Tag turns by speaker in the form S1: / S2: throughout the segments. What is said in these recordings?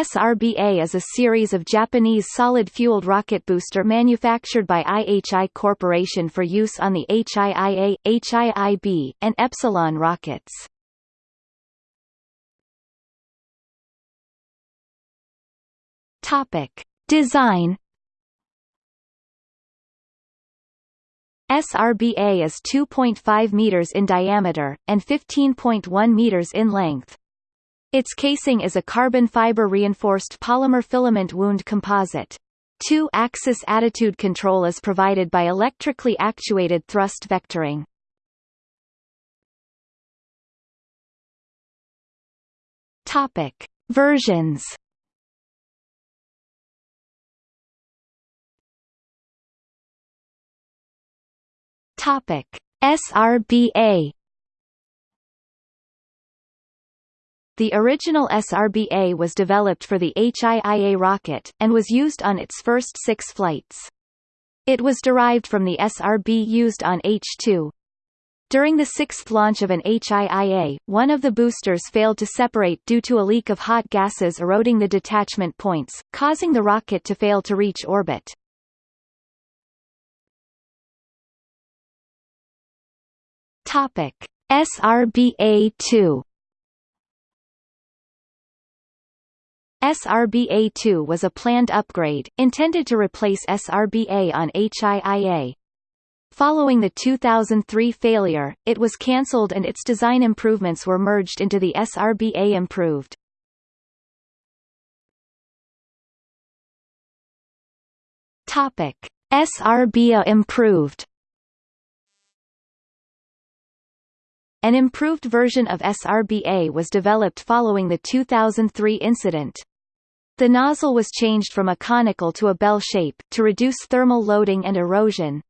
S1: SRBA is a series of Japanese solid-fueled rocket booster manufactured by IHI Corporation for use on the HIIA, HIIB, and Epsilon rockets. Topic: Design SRBA is 2.5 meters in diameter, and 15.1 meters in length. Its casing is a carbon fiber reinforced polymer filament wound composite. Two-axis attitude control is provided by electrically actuated thrust vectoring. Topic: Versions. Topic: SRBA The original SRBA was developed for the HIIA rocket, and was used on its first six flights. It was derived from the SRB used on H-2. During the sixth launch of an HIIA, one of the boosters failed to separate due to a leak of hot gases eroding the detachment points, causing the rocket to fail to reach orbit. Topic: SRBA-2 SRBA-2 was a planned upgrade, intended to replace SRBA on HIIA. Following the 2003 failure, it was cancelled and its design improvements were merged into the SRBA improved. Topic: SRBA improved An improved version of SRBA was developed following the 2003 incident. The nozzle was changed from a conical to a bell shape, to reduce thermal loading and erosion.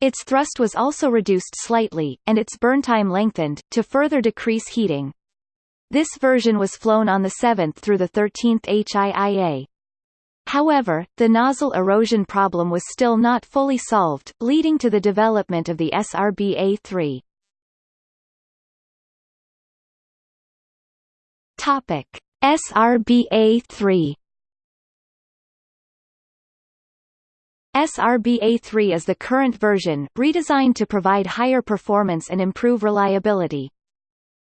S1: Its thrust was also reduced slightly, and its burn time lengthened, to further decrease heating. This version was flown on the 7th through the 13th HIIA. However, the nozzle erosion problem was still not fully solved, leading to the development of the SRBA-3. Topic: SRBA-3 SRBA-3 is the current version, redesigned to provide higher performance and improve reliability.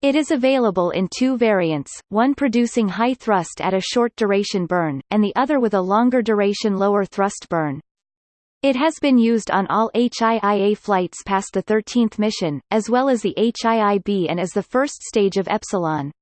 S1: It is available in two variants, one producing high thrust at a short duration burn, and the other with a longer duration lower thrust burn. It has been used on all HIIA flights past the 13th mission, as well as the HIIB and as the first stage of Epsilon.